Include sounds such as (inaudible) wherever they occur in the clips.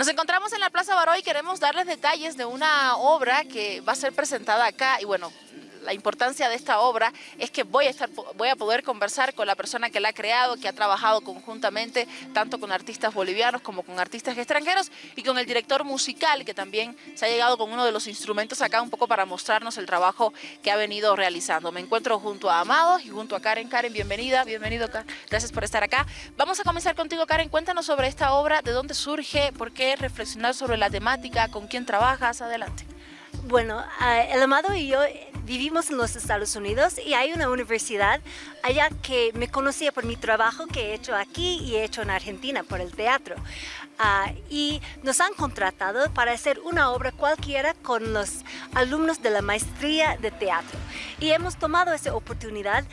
Nos encontramos en la Plaza Baró y queremos darles detalles de una obra que va a ser presentada acá y bueno, la importancia de esta obra es que voy a, estar, voy a poder conversar con la persona que la ha creado, que ha trabajado conjuntamente tanto con artistas bolivianos como con artistas extranjeros y con el director musical que también se ha llegado con uno de los instrumentos acá un poco para mostrarnos el trabajo que ha venido realizando. Me encuentro junto a Amados y junto a Karen. Karen, bienvenida, bienvenido, gracias por estar acá. Vamos a comenzar contigo, Karen. Cuéntanos sobre esta obra, de dónde surge, por qué reflexionar sobre la temática, con quién trabajas, adelante. Bueno, el Amado y yo vivimos en los Estados Unidos y hay una universidad allá que me conocía por mi trabajo que he hecho aquí y he hecho en Argentina por el teatro. Ah, y nos han contratado para hacer una obra cualquiera con los alumnos de la maestría de teatro. Y hemos tomado esa oportunidad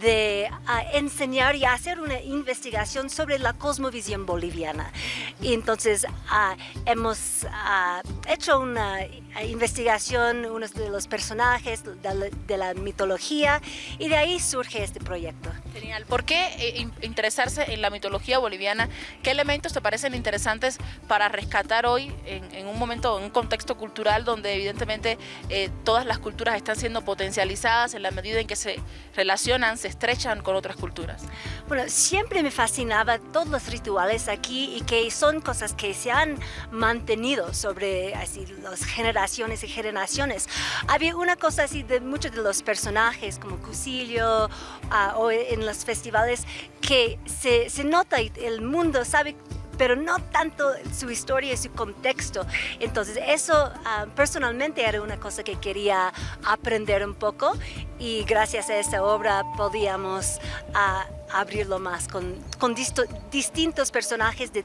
de ah, enseñar y hacer una investigación sobre la cosmovisión boliviana. Y entonces ah, hemos hecho una investigación, unos de los personajes de la, mitología y de ahí surge este proyecto. Genial. ¿Por qué eh, interesarse en la mitología boliviana? ¿Qué elementos te parecen interesantes para rescatar hoy en, un momento, en un contexto cultural donde evidentemente eh, todas las culturas están siendo potencializadas en la medida en que se relacionan, se estrechan con otras culturas? Bueno, siempre me fascinaba todos los rituales aquí y que son cosas que se han mantenido sobre así las generaciones y generaciones. Había una cosa así de muchos de los personajes como Cusillo ah, o en los festivales que se, se nota y el mundo sabe pero no tanto su historia y su contexto. Entonces eso ah, personalmente era una cosa que quería aprender un poco y gracias a esta obra podíamos uh, abrirlo más con, con distintos personajes de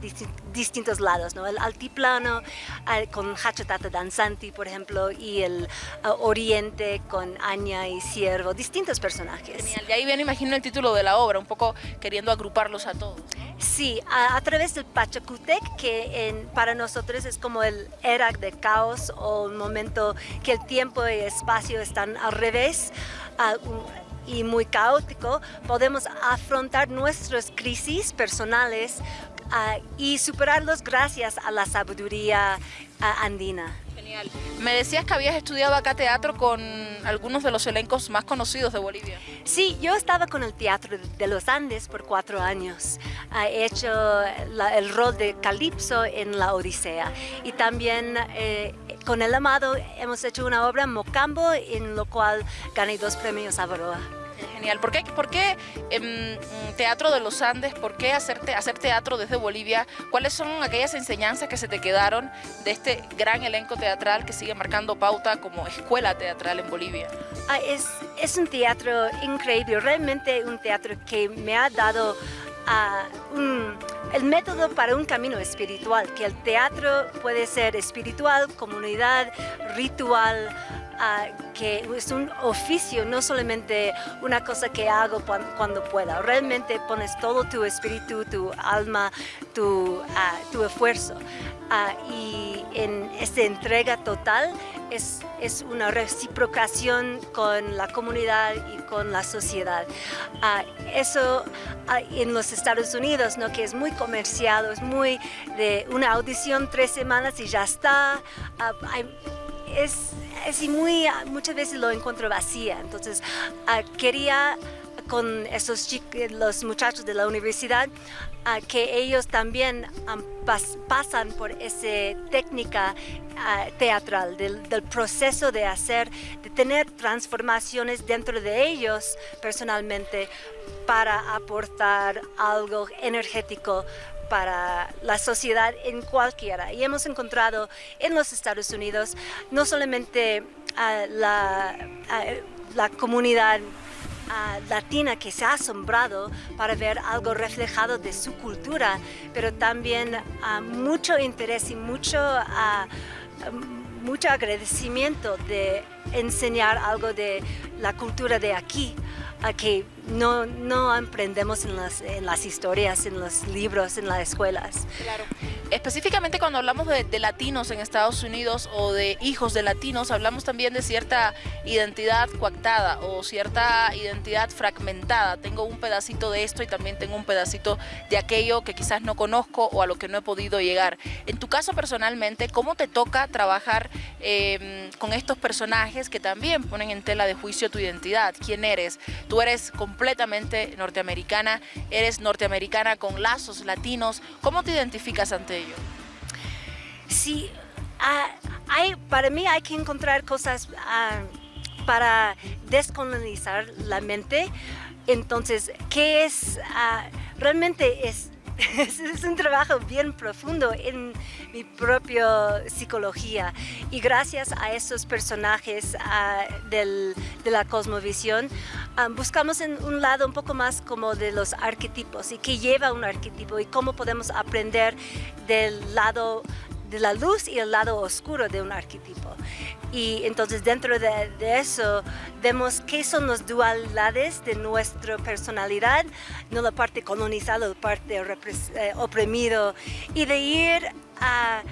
distintos lados, ¿no? El altiplano con Hachotata Danzanti, por ejemplo, y el oriente con Aña y Ciervo, distintos personajes. Genial, y ahí viene, imagino, el título de la obra, un poco queriendo agruparlos a todos. Sí, a, través del Pachacutec, que en, para nosotros es como el era de caos o un momento que el tiempo y el espacio están al revés, y muy caótico, podemos afrontar nuestras crisis personales ah, y superarlos gracias a la sabiduría ah, andina. Genial. Me decías que habías estudiado acá teatro con algunos de los elencos más conocidos de Bolivia. Sí, yo estaba con el Teatro de los Andes por cuatro años. He hecho el rol de Calipso en La Odisea y también eh, con El Amado hemos hecho una obra Mocambo en lo cual gané dos premios a Baroa. Genial. ¿Por qué, por qué em, Teatro de los Andes? ¿Por qué hacer, hacer teatro desde Bolivia? ¿Cuáles son aquellas enseñanzas que se te quedaron de este gran elenco teatral que sigue marcando pauta como escuela teatral en Bolivia? Ah, es, es un teatro increíble, realmente un teatro que me ha dado un, el método para un camino espiritual, que el teatro puede ser espiritual, comunidad, ritual, que es un oficio, no solamente una cosa que hago cuando, pueda. Realmente pones todo tu espíritu, tu alma, tu, tu esfuerzo. y en esta entrega total es, es, una reciprocación con la comunidad y con la sociedad. eso en los Estados Unidos, ¿no? que es muy comercial, es muy de una audición tres semanas y ya está. es, es muy, muchas veces lo encuentro vacía, entonces ah, quería con esos chicos, los muchachos de la universidad, ah, que ellos también pasan por esa técnica ah, teatral, del, proceso de hacer, de tener transformaciones dentro de ellos personalmente para aportar algo energético para la sociedad en cualquiera. Y hemos encontrado en los Estados Unidos no solamente a la, la comunidad latina que se ha asombrado para ver algo reflejado de su cultura, pero también mucho interés y mucho, mucho agradecimiento de enseñar algo de la cultura de aquí, a que no, no aprendemos en las, en las historias, en los libros, en las escuelas. Claro. Específicamente cuando hablamos de, latinos en Estados Unidos o de hijos de latinos, hablamos también de cierta identidad coactada o cierta identidad fragmentada. Tengo un pedacito de esto y también tengo un pedacito de aquello que quizás no conozco o a lo que no he podido llegar. En tu caso personalmente, ¿cómo te toca trabajar em, con estos personajes que también ponen en tela de juicio tu identidad? ¿Quién eres? Tú eres completamente norteamericana, eres norteamericana con lazos latinos. ¿Cómo te identificas ante ello? Sí, ah, hay, para mí hay que encontrar cosas ah, para descolonizar la mente. Entonces, ¿qué es? Ah, realmente es (laughs) es un trabajo bien profundo en mi propia psicología. Y gracias a esos personajes de la cosmovisión buscamos en un lado un poco más como de los arquetipos y qué lleva un arquetipo y cómo podemos aprender del lado de la luz y el lado oscuro de un arquetipo. Y entonces dentro de, eso vemos qué son las dualidades de nuestra personalidad, no la parte colonizada, la parte eh, oprimido, y de ir a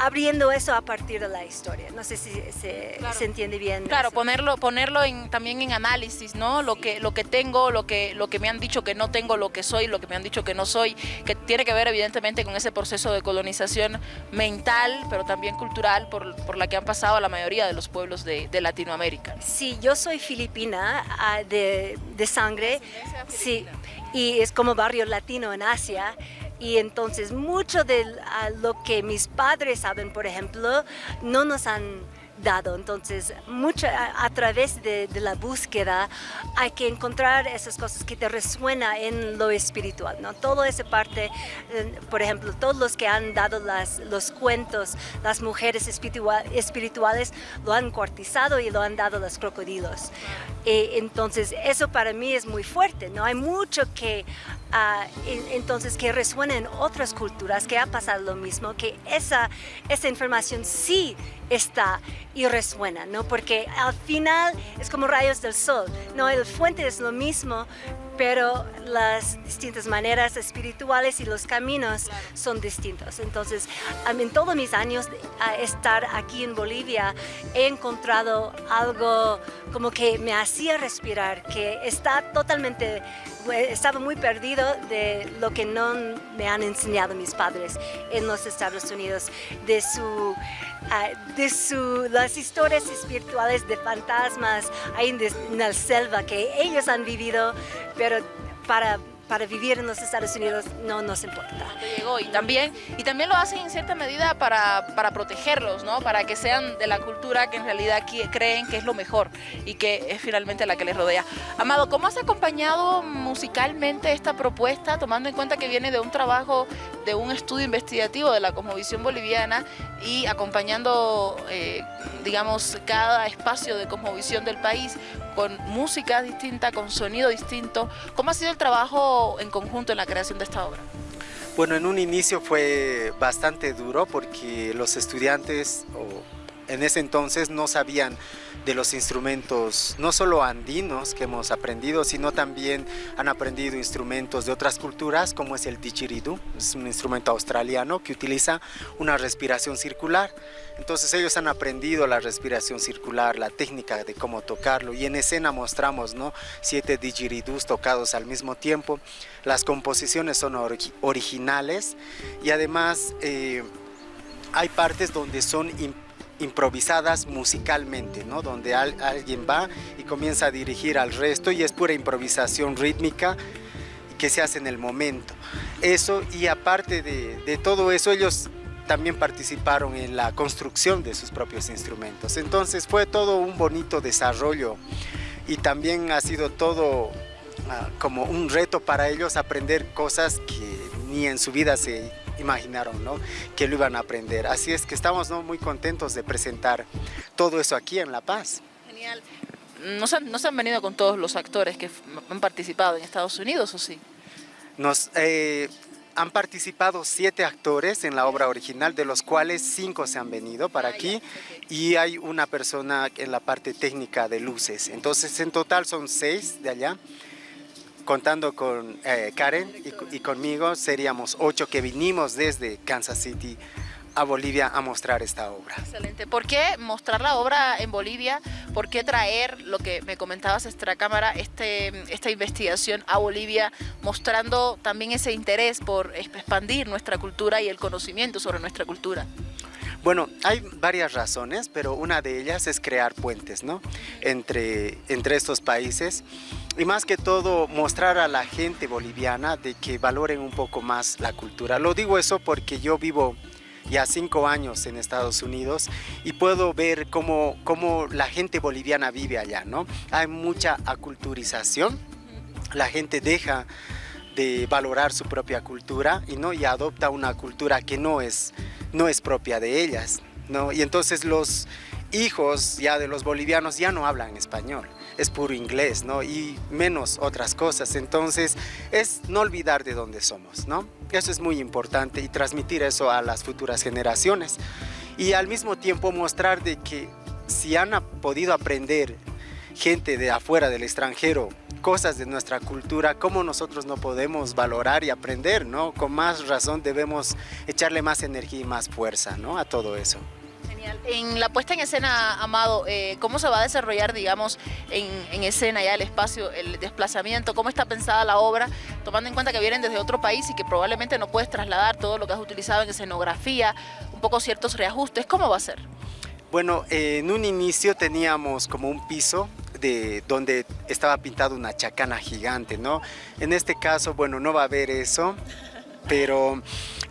abriendo eso a partir de la historia. No sé si se, entiende bien. Claro, ponerlo, ponerlo en, también en análisis, ¿no? Lo que, lo que tengo, lo que, lo que me han dicho que no tengo, lo que soy, lo que me han dicho que no soy, que tiene que ver evidentemente con ese proceso de colonización mental, pero también cultural, por, por la que han pasado la mayoría de los pueblos de, de Latinoamérica. Sí, yo soy filipina ah, de, de sangre, sí, y es como barrio latino en Asia, y entonces mucho de lo que mis padres saben, por ejemplo, no nos han dado. Entonces, mucho, a, través de, la búsqueda hay que encontrar esas cosas que te resuena en lo espiritual, ¿no? Toda esa parte, eh, por ejemplo, todos los que han dado las, los cuentos, las mujeres espirituales lo han cortizado y lo han dado los crocodilos. Eh, entonces, eso para mí es muy fuerte, ¿no? Hay mucho que, ah, entonces, que resuena en otras culturas, que ha pasado lo mismo, que esa, esa información sí está y resuena, ¿no? Porque al final es como rayos del sol, ¿no? El fuente es lo mismo, pero las distintas maneras espirituales y los caminos son distintos. Entonces, en todos mis años de estar aquí en Bolivia, he encontrado algo como que me hacía respirar, que está totalmente, estaba muy perdido de lo que no me han enseñado mis padres en los Estados Unidos, de su Ah, de su, las historias espirituales de fantasmas ahí en, la selva que ellos han vivido, pero para para vivir en los Estados Unidos no nos importa. Llegó y también, y también lo hacen en cierta medida para, para protegerlos, ¿no? para que sean de la cultura que en realidad creen que es lo mejor y que es finalmente la que les rodea. Amado, ¿cómo has acompañado musicalmente esta propuesta, tomando en cuenta que viene de un trabajo, de un estudio investigativo de la Cosmovisión Boliviana y acompañando, eh, digamos, cada espacio de cosmovisión del país con música distinta, con sonido distinto? ¿Cómo ha sido el trabajo en conjunto en la creación de esta obra? Bueno, en un inicio fue bastante duro porque los estudiantes en ese entonces no sabían de los instrumentos, no solo andinos que hemos aprendido, sino también han aprendido instrumentos de otras culturas, como es el didgeridoo, es un instrumento australiano que utiliza una respiración circular. Entonces ellos han aprendido la respiración circular, la técnica de cómo tocarlo, y en escena mostramos ¿no? siete didgeridoos tocados al mismo tiempo. Las composiciones son originales y además eh, hay partes donde son improvisadas musicalmente, ¿no? donde alguien va y comienza a dirigir al resto y es pura improvisación rítmica que se hace en el momento. Eso y aparte de, de todo eso ellos también participaron en la construcción de sus propios instrumentos. Entonces fue todo un bonito desarrollo y también ha sido todo ah, como un reto para ellos aprender cosas que ni en su vida se imaginaron ¿no? que lo iban a aprender. Así es que estamos ¿no? muy contentos de presentar todo eso aquí en La Paz. Genial. ¿No se, han, ¿No se han venido con todos los actores que han participado en Estados Unidos o sí? Nos, eh, han participado siete actores en la obra original, de los cuales cinco se han venido para ah, aquí y hay una persona en la parte técnica de luces. Entonces en total son seis de allá, contando con eh, Karen y, conmigo seríamos ocho que vinimos desde Kansas City a Bolivia a mostrar esta obra. Excelente. ¿Por qué mostrar la obra en Bolivia? ¿Por qué traer lo que me comentabas extra cámara, este, esta investigación a Bolivia, mostrando también ese interés por expandir nuestra cultura y el conocimiento sobre nuestra cultura? Bueno, hay varias razones, pero una de ellas es crear puentes ¿no? entre, entre estos países y más que todo mostrar a la gente boliviana de que valoren un poco más la cultura. Lo digo eso porque yo vivo ya cinco años en Estados Unidos y puedo ver cómo, cómo la gente boliviana vive allá, ¿no? Hay mucha aculturización, la gente deja de valorar su propia cultura y, ¿no? y adopta una cultura que no es, no es propia de ellas. ¿no? Y entonces los hijos ya de los bolivianos ya no hablan español es puro inglés, ¿no? Y menos otras cosas. Entonces, es no olvidar de dónde somos, ¿no? Eso es muy importante y transmitir eso a las futuras generaciones. Y al mismo tiempo mostrar de que si han podido aprender gente de afuera, del extranjero, cosas de nuestra cultura, ¿cómo nosotros no podemos valorar y aprender, ¿no? Con más razón debemos echarle más energía y más fuerza, ¿no? A todo eso. En la puesta en escena, Amado, eh, ¿cómo se va a desarrollar, digamos, en, escena ya el espacio, el desplazamiento? ¿Cómo está pensada la obra? Tomando en cuenta que vienen desde otro país y que probablemente no puedes trasladar todo lo que has utilizado en escenografía, un poco ciertos reajustes. ¿Cómo va a ser? Bueno, en un inicio teníamos como un piso de donde estaba pintado una chacana gigante, ¿no? En este caso, bueno, no va a haber eso pero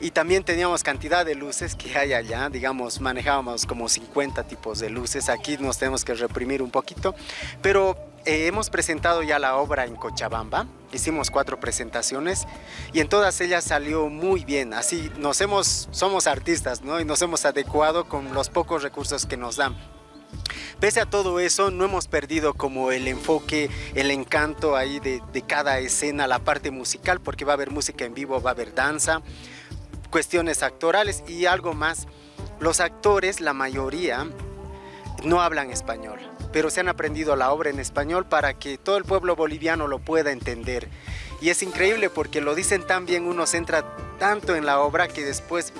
y también teníamos cantidad de luces que hay allá, digamos, manejábamos como 50 tipos de luces, aquí nos tenemos que reprimir un poquito, pero eh, hemos presentado ya la obra en Cochabamba, hicimos cuatro presentaciones y en todas ellas salió muy bien, así nos hemos, somos artistas, ¿no? Y nos hemos adecuado con los pocos recursos que nos dan. Pese a todo eso, no hemos perdido como el enfoque, el encanto ahí de, cada escena, la parte musical, porque va a haber música en vivo, va a haber danza, cuestiones actorales y algo más. Los actores, la mayoría, no hablan español, pero se han aprendido la obra en español para que todo el pueblo boliviano lo pueda entender. Y es increíble porque lo dicen tan bien, uno se entra tanto en la obra que después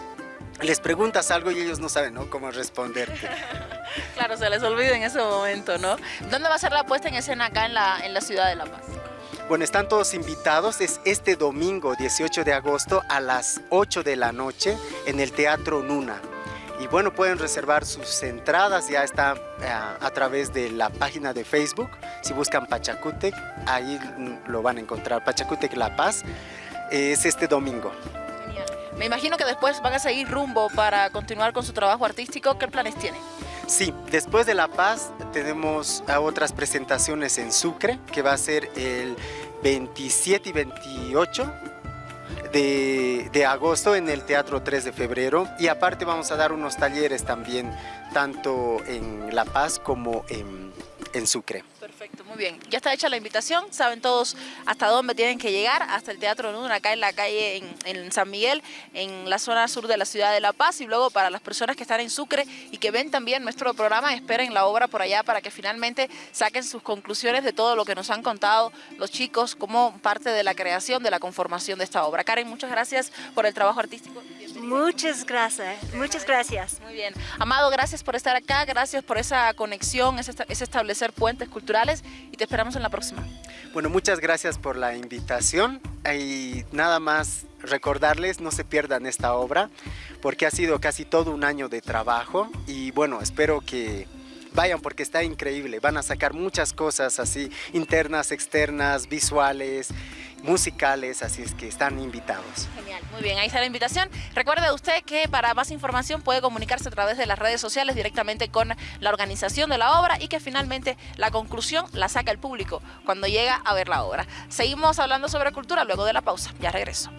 les preguntas algo y ellos no saben cómo responderte. (laughs) (laughs) claro, se les olvida en ese momento, ¿no? ¿Dónde va a ser la puesta en escena acá en la, en la ciudad de La Paz? Bueno, están todos invitados, es este domingo 18 de agosto a las 8 de la noche en el Teatro Nuna. Y bueno, pueden reservar sus entradas, ya está eh, a través de la página de Facebook. Si buscan Pachacútec, ahí lo van a encontrar, Pachacútec La Paz. Es este domingo. Me imagino que después van a seguir rumbo para continuar con su trabajo artístico. ¿Qué planes tienen? Sí, después de La Paz tenemos otras presentaciones en Sucre, que va a ser el 27 y 28 de, de, agosto en el Teatro 3 de Febrero. Y aparte vamos a dar unos talleres también, tanto en La Paz como en, en Sucre. Perfecto, muy bien. Ya está hecha la invitación, saben todos hasta dónde tienen que llegar, hasta el Teatro Nuna, acá en la calle en, San Miguel, en la zona sur de la ciudad de La Paz y luego para las personas que están en Sucre y que ven también nuestro programa, esperen la obra por allá para que finalmente saquen sus conclusiones de todo lo que nos han contado los chicos como parte de la creación, de la conformación de esta obra. Karen, muchas gracias por el trabajo artístico. Muchas gracias, muchas gracias. Muy bien. Amado, gracias por estar acá, gracias por esa conexión, ese establecer puentes culturales y te esperamos en la próxima. Bueno, muchas gracias por la invitación y nada más recordarles, no se pierdan esta obra porque ha sido casi todo un año de trabajo y bueno, espero que vayan porque está increíble, van a sacar muchas cosas así, internas, externas, visuales, musicales, así es que están invitados. Genial, muy bien, ahí está la invitación. Recuerde usted que para más información puede comunicarse a través de las redes sociales directamente con la organización de la obra y que finalmente la conclusión la saca el público cuando llega a ver la obra. Seguimos hablando sobre cultura luego de la pausa, ya regreso.